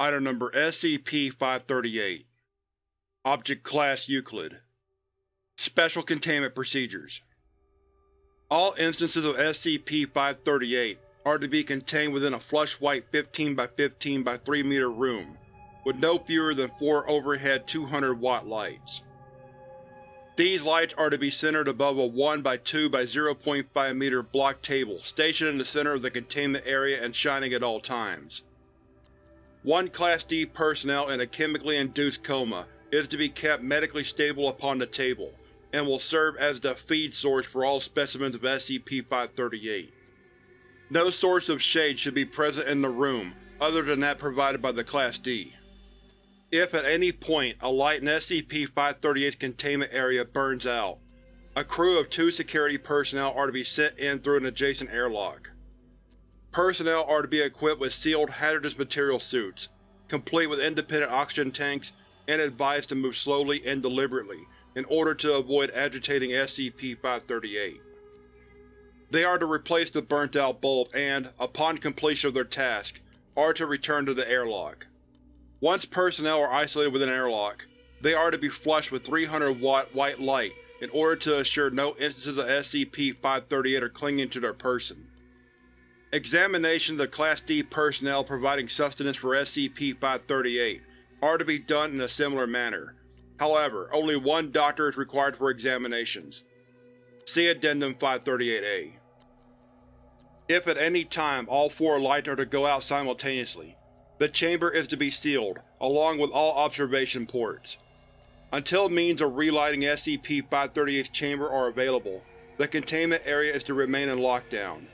Item Number SCP-538 Object Class Euclid Special Containment Procedures All instances of SCP-538 are to be contained within a flush white 15 by 15 by 3 meter room, with no fewer than four overhead 200 watt lights. These lights are to be centered above a 1 by 2 by 0.5 meter block table stationed in the center of the containment area and shining at all times. One Class D personnel in a chemically induced coma is to be kept medically stable upon the table, and will serve as the feed source for all specimens of SCP-538. No source of shade should be present in the room other than that provided by the Class D. If at any point a light in SCP-538's containment area burns out, a crew of two security personnel are to be sent in through an adjacent airlock. Personnel are to be equipped with sealed hazardous material suits, complete with independent oxygen tanks, and advised to move slowly and deliberately in order to avoid agitating SCP-538. They are to replace the burnt-out bulb and, upon completion of their task, are to return to the airlock. Once personnel are isolated within an airlock, they are to be flushed with 300 watt white light in order to assure no instances of SCP-538 are clinging to their person. Examinations of Class D personnel providing sustenance for SCP-538 are to be done in a similar manner. However, only one doctor is required for examinations. See Addendum 538-A. If at any time all four lights are to go out simultaneously, the chamber is to be sealed, along with all observation ports. Until means of relighting SCP-538's chamber are available, the containment area is to remain in lockdown.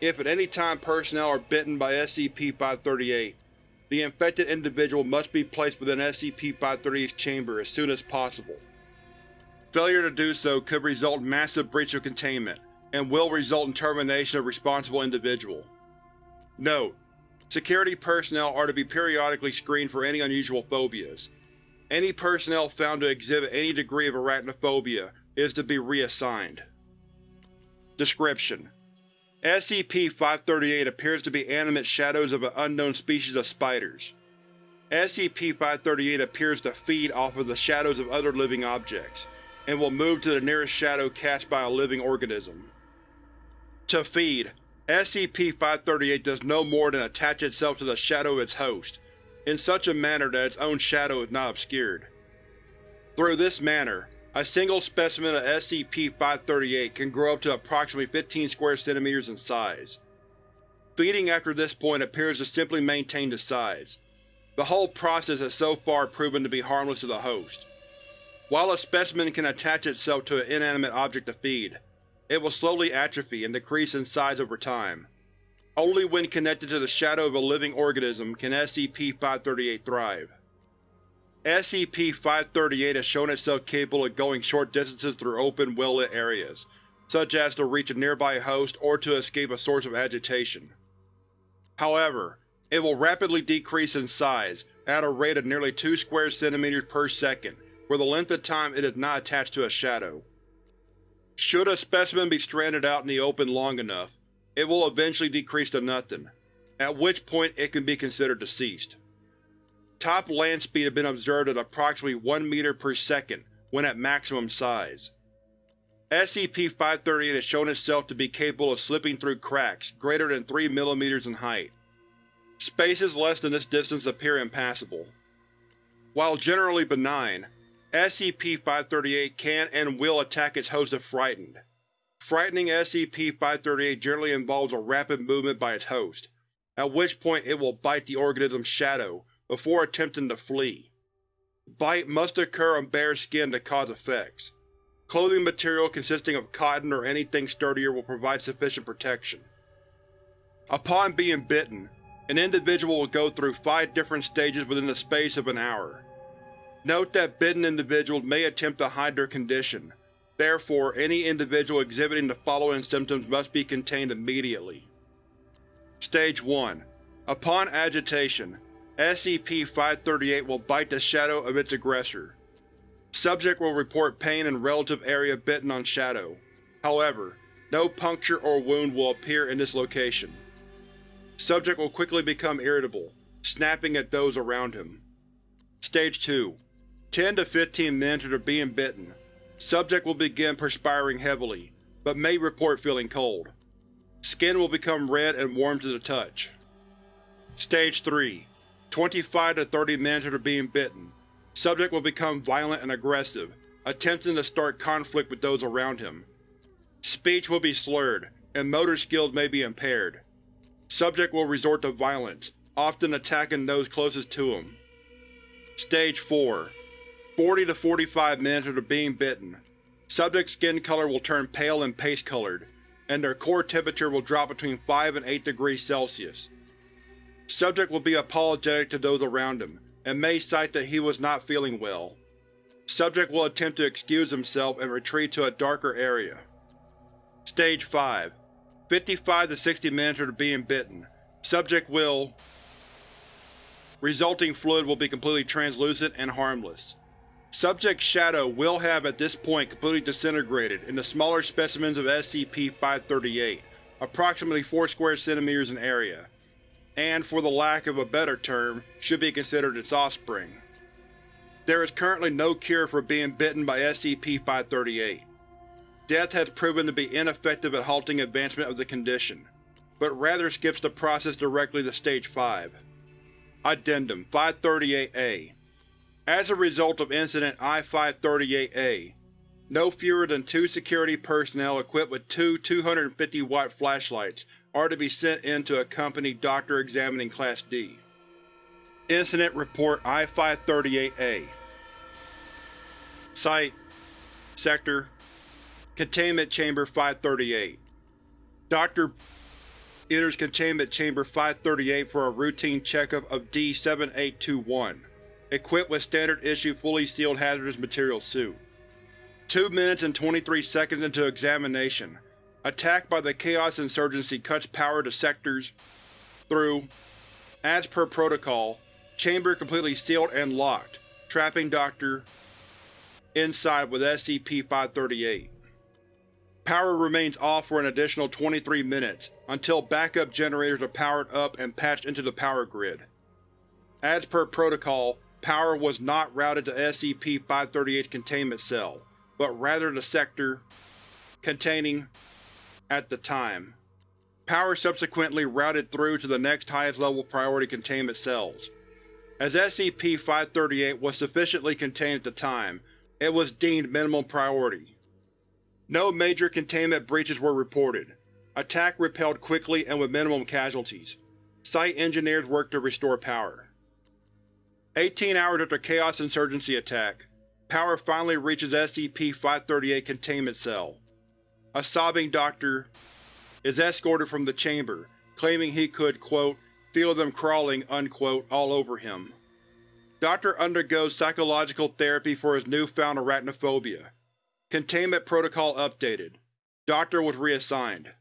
If at any time personnel are bitten by SCP-538, the infected individual must be placed within SCP-538's chamber as soon as possible. Failure to do so could result in massive breach of containment, and will result in termination of responsible individual. Note: Security personnel are to be periodically screened for any unusual phobias. Any personnel found to exhibit any degree of arachnophobia is to be reassigned. Description: SCP-538 appears to be animate shadows of an unknown species of spiders. SCP-538 appears to feed off of the shadows of other living objects, and will move to the nearest shadow cast by a living organism. To feed, SCP-538 does no more than attach itself to the shadow of its host, in such a manner that its own shadow is not obscured. Through this manner, a single specimen of SCP-538 can grow up to approximately 15 square centimeters in size. Feeding after this point appears to simply maintain the size. The whole process has so far proven to be harmless to the host. While a specimen can attach itself to an inanimate object to feed, it will slowly atrophy and decrease in size over time. Only when connected to the shadow of a living organism can SCP-538 thrive. SCP-538 has shown itself capable of going short distances through open, well-lit areas, such as to reach a nearby host or to escape a source of agitation. However, it will rapidly decrease in size, at a rate of nearly 2 square centimeters per second, for the length of time it is not attached to a shadow. Should a specimen be stranded out in the open long enough, it will eventually decrease to nothing, at which point it can be considered deceased. Top land speed has been observed at approximately 1 meter per second when at maximum size. SCP-538 has shown itself to be capable of slipping through cracks greater than 3 mm in height. Spaces less than this distance appear impassable. While generally benign, SCP-538 can and will attack its host if frightened. Frightening SCP-538 generally involves a rapid movement by its host, at which point it will bite the organism's shadow before attempting to flee. Bite must occur on bare skin to cause effects. Clothing material consisting of cotton or anything sturdier will provide sufficient protection. Upon being bitten, an individual will go through five different stages within the space of an hour. Note that bitten individuals may attempt to hide their condition, therefore any individual exhibiting the following symptoms must be contained immediately. Stage 1 Upon agitation, SCP-538 will bite the shadow of its aggressor. Subject will report pain in relative area bitten on shadow. However, no puncture or wound will appear in this location. Subject will quickly become irritable, snapping at those around him. Stage 2 10 to 15 minutes after being bitten, subject will begin perspiring heavily, but may report feeling cold. Skin will become red and warm to the touch. Stage 3 25 to 30 minutes after being bitten, subject will become violent and aggressive, attempting to start conflict with those around him. Speech will be slurred, and motor skills may be impaired. Subject will resort to violence, often attacking those closest to him. Stage 4 40 to 45 minutes after being bitten, subject's skin color will turn pale and paste-colored, and their core temperature will drop between 5 and 8 degrees Celsius. Subject will be apologetic to those around him, and may cite that he was not feeling well. Subject will attempt to excuse himself and retreat to a darker area. Stage 5 55 to 60 minutes after being bitten, subject will Resulting fluid will be completely translucent and harmless. Subject's shadow will have at this point completely disintegrated into smaller specimens of SCP-538, approximately 4 square centimeters in area, and, for the lack of a better term, should be considered its offspring. There is currently no cure for being bitten by SCP-538. Death has proven to be ineffective at halting advancement of the condition, but rather skips the process directly to Stage 5. Addendum 538-A As a result of Incident I-538-A, no fewer than two security personnel equipped with two 250-watt flashlights are to be sent in to accompany Doctor examining Class D. Incident Report I-538-A Site Sector Containment Chamber 538 Dr enters Containment Chamber 538 for a routine checkup of D-7821, equipped with standard-issue fully sealed hazardous material suit. 2 minutes and 23 seconds into examination, attack by the Chaos Insurgency cuts power to sectors through. As per protocol, chamber completely sealed and locked, trapping Dr. inside with SCP-538. Power remains off for an additional 23 minutes, until backup generators are powered up and patched into the power grid. As per protocol, power was not routed to SCP-538's containment cell, but rather the sector containing at the time. Power subsequently routed through to the next highest level priority containment cells. As SCP-538 was sufficiently contained at the time, it was deemed minimum priority. No major containment breaches were reported. Attack repelled quickly and with minimum casualties. Site engineers worked to restore power. 18 hours after Chaos Insurgency attack, power finally reaches SCP-538 containment cell. A sobbing doctor is escorted from the chamber, claiming he could, quote, feel them crawling, unquote, all over him. Doctor undergoes psychological therapy for his newfound arachnophobia. Containment protocol updated. Doctor was reassigned.